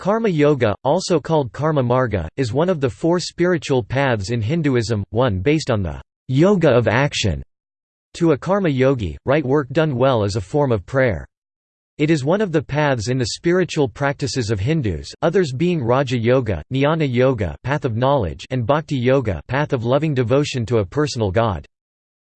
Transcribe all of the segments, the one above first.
Karma yoga, also called karma marga, is one of the four spiritual paths in Hinduism, one based on the yoga of action. To a karma yogi, right work done well is a form of prayer. It is one of the paths in the spiritual practices of Hindus, others being Raja Yoga, Jnana Yoga, path of knowledge, and Bhakti Yoga, path of loving devotion to a personal god.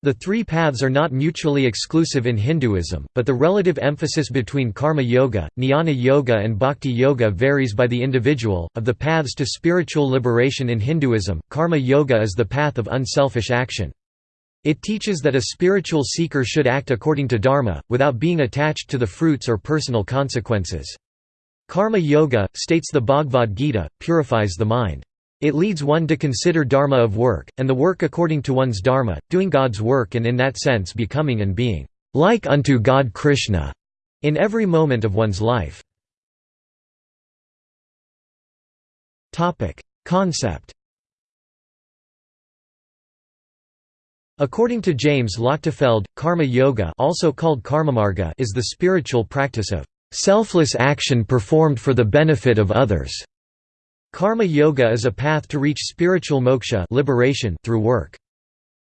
The three paths are not mutually exclusive in Hinduism, but the relative emphasis between karma yoga, jnana yoga, and bhakti yoga varies by the individual. Of the paths to spiritual liberation in Hinduism, karma yoga is the path of unselfish action. It teaches that a spiritual seeker should act according to dharma, without being attached to the fruits or personal consequences. Karma yoga, states the Bhagavad Gita, purifies the mind. It leads one to consider dharma of work, and the work according to one's dharma, doing God's work and in that sense becoming and being like unto God Krishna in every moment of one's life. Concept According to James Lochtefeld, karma yoga also called is the spiritual practice of selfless action performed for the benefit of others. Karma yoga is a path to reach spiritual moksha liberation through work.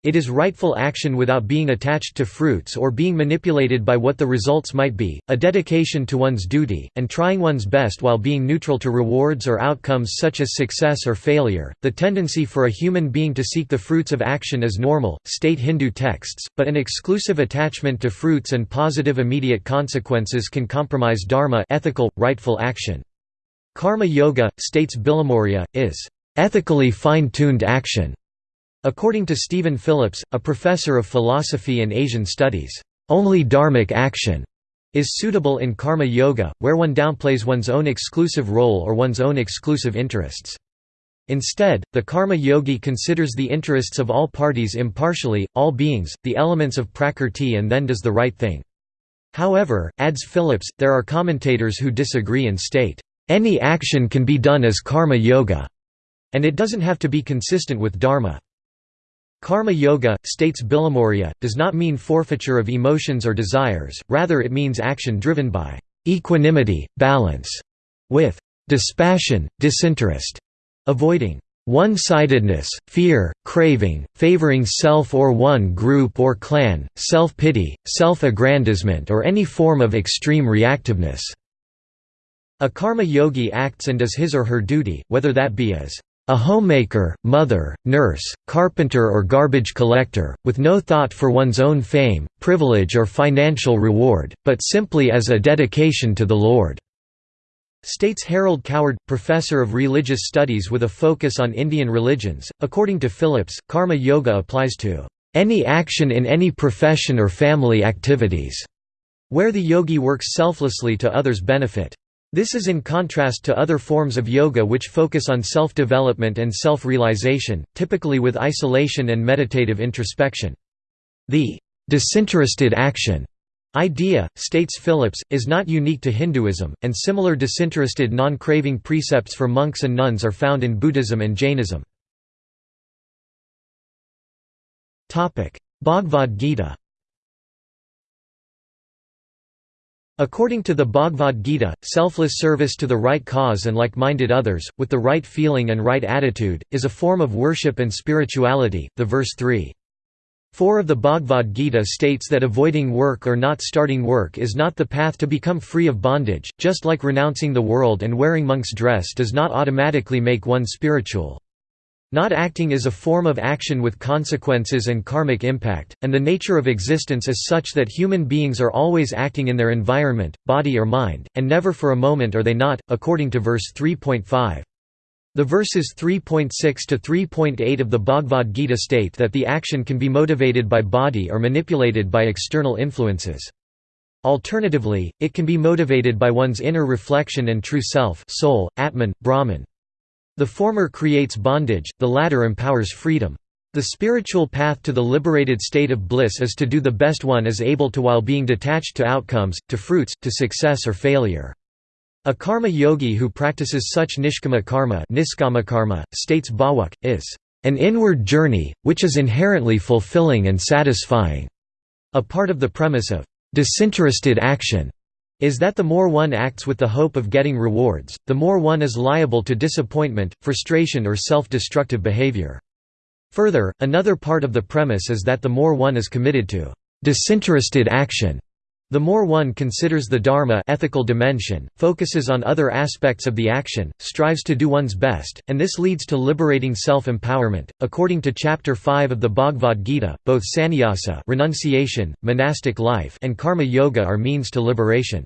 It is rightful action without being attached to fruits or being manipulated by what the results might be, a dedication to one's duty, and trying one's best while being neutral to rewards or outcomes such as success or failure. The tendency for a human being to seek the fruits of action is normal, state Hindu texts, but an exclusive attachment to fruits and positive immediate consequences can compromise dharma ethical, rightful action. Karma yoga, states Bilimoria, is ethically fine-tuned action According to Stephen Phillips, a professor of philosophy and Asian studies, only dharmic action is suitable in karma yoga, where one downplays one's own exclusive role or one's own exclusive interests. Instead, the karma yogi considers the interests of all parties impartially, all beings, the elements of prakrti and then does the right thing. However, adds Phillips, there are commentators who disagree and state, "...any action can be done as karma yoga," and it doesn't have to be consistent with dharma. Karma yoga, states Bilimoria, does not mean forfeiture of emotions or desires, rather it means action driven by equanimity, balance, with dispassion, disinterest, avoiding one-sidedness, fear, craving, favoring self or one group or clan, self-pity, self-aggrandizement or any form of extreme reactiveness. A karma yogi acts and does his or her duty, whether that be as a homemaker, mother, nurse, carpenter or garbage collector, with no thought for one's own fame, privilege or financial reward, but simply as a dedication to the Lord." States Harold Coward, professor of religious studies with a focus on Indian religions. According to Phillips, karma yoga applies to any action in any profession or family activities, where the yogi works selflessly to others' benefit. This is in contrast to other forms of yoga which focus on self-development and self-realization, typically with isolation and meditative introspection. The disinterested action idea, states Phillips, is not unique to Hinduism, and similar disinterested non-craving precepts for monks and nuns are found in Buddhism and Jainism. Bhagavad Gita According to the Bhagavad Gita, selfless service to the right cause and like-minded others, with the right feeling and right attitude, is a form of worship and spirituality. The verse 3. 4 of the Bhagavad Gita states that avoiding work or not starting work is not the path to become free of bondage, just like renouncing the world and wearing monk's dress does not automatically make one spiritual. Not acting is a form of action with consequences and karmic impact, and the nature of existence is such that human beings are always acting in their environment, body or mind, and never for a moment are they not, according to verse 3.5. The verses 3.6 to 3.8 of the Bhagavad Gita state that the action can be motivated by body or manipulated by external influences. Alternatively, it can be motivated by one's inner reflection and true self soul, Atman, Brahman. The former creates bondage, the latter empowers freedom. The spiritual path to the liberated state of bliss is to do the best one is able to while being detached to outcomes, to fruits, to success or failure. A karma yogi who practices such nishkama karma, karma states Bhawuk, is an inward journey, which is inherently fulfilling and satisfying. A part of the premise of disinterested action is that the more one acts with the hope of getting rewards, the more one is liable to disappointment, frustration or self-destructive behavior. Further, another part of the premise is that the more one is committed to disinterested action, the more one considers the dharma ethical dimension, focuses on other aspects of the action, strives to do one's best, and this leads to liberating self-empowerment. According to chapter 5 of the Bhagavad Gita, both sannyasa, renunciation, monastic life, and karma yoga are means to liberation.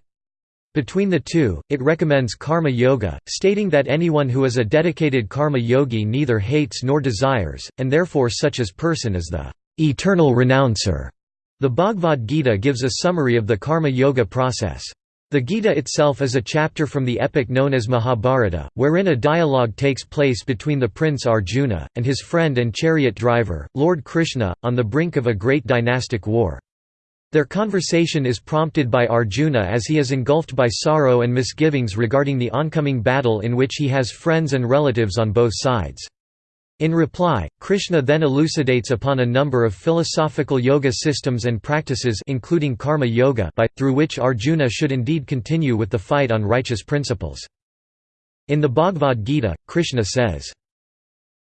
Between the two, it recommends karma yoga, stating that anyone who is a dedicated karma yogi neither hates nor desires, and therefore such as person is the eternal renouncer. The Bhagavad Gita gives a summary of the karma yoga process. The Gita itself is a chapter from the epic known as Mahabharata, wherein a dialogue takes place between the prince Arjuna, and his friend and chariot driver, Lord Krishna, on the brink of a great dynastic war. Their conversation is prompted by Arjuna as he is engulfed by sorrow and misgivings regarding the oncoming battle in which he has friends and relatives on both sides. In reply, Krishna then elucidates upon a number of philosophical yoga systems and practices including karma yoga by, through which Arjuna should indeed continue with the fight on righteous principles. In the Bhagavad Gita, Krishna says,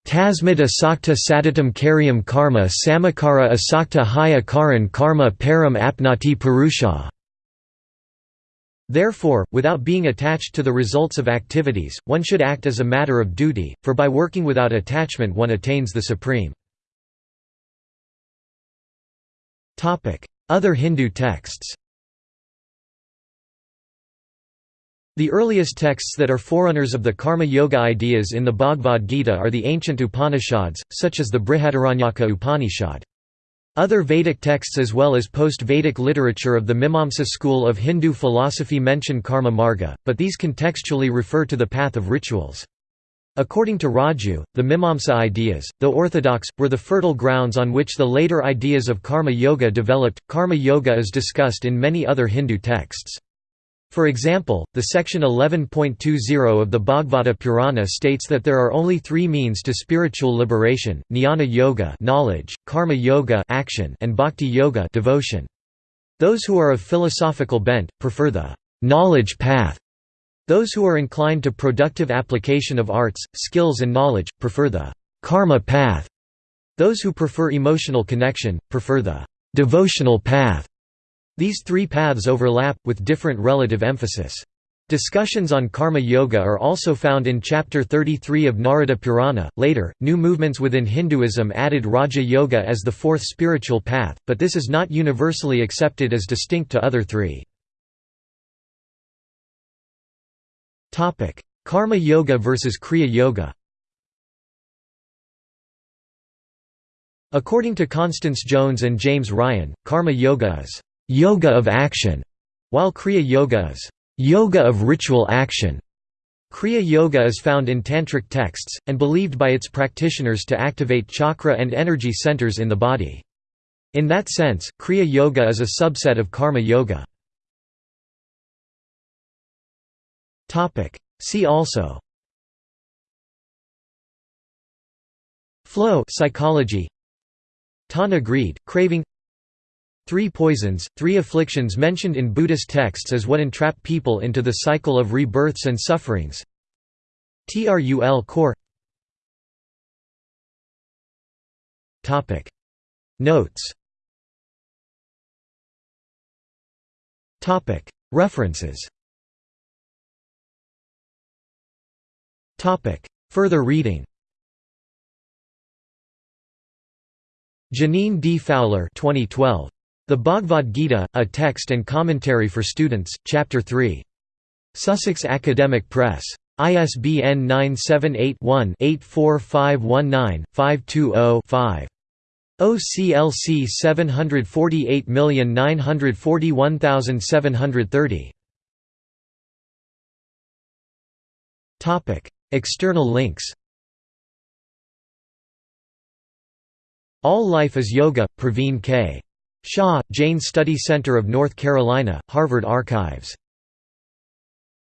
Tasmid asakta sadatam karyam karma samakara asakta haya karan karma param apnati purusha Therefore, without being attached to the results of activities, one should act as a matter of duty, for by working without attachment one attains the supreme. Other Hindu texts The earliest texts that are forerunners of the karma yoga ideas in the Bhagavad Gita are the ancient Upanishads, such as the Brihadaranyaka Upanishad. Other Vedic texts as well as post-Vedic literature of the Mimamsa school of Hindu philosophy mention karma marga, but these contextually refer to the path of rituals. According to Raju, the Mimamsa ideas, though orthodox, were the fertile grounds on which the later ideas of karma yoga developed. Karma yoga is discussed in many other Hindu texts. For example, the section 11.20 of the Bhagavata Purana states that there are only three means to spiritual liberation, jnana yoga knowledge, karma yoga action, and bhakti yoga devotion. Those who are of philosophical bent, prefer the knowledge path. Those who are inclined to productive application of arts, skills and knowledge, prefer the karma path. Those who prefer emotional connection, prefer the devotional path. These three paths overlap, with different relative emphasis. Discussions on karma yoga are also found in chapter 33 of Narada Purana. Later, new movements within Hinduism added Raja Yoga as the fourth spiritual path, but this is not universally accepted as distinct to other three. Karma yoga versus Kriya yoga. According to Constance Jones and James Ryan, karma yoga is yoga of action, while Kriya Yoga is yoga of ritual action. Kriya Yoga is found in Tantric texts, and believed by its practitioners to activate chakra and energy centers in the body. In that sense, Kriya Yoga is a subset of Karma Yoga. See also Flow psychology Tanha greed, craving Three poisons, three afflictions mentioned in Buddhist texts as what entrap people into the cycle of rebirths and sufferings. Trul khor Notes. References. Further reading. Jeaneane D. Fowler 2012. The Bhagavad Gita, A Text and Commentary for Students, Chapter 3. Sussex Academic Press. ISBN 978-1-84519-520-5. OCLC 748941730. External links All Life is Yoga, Praveen K. Shah, Jain Study Center of North Carolina, Harvard Archives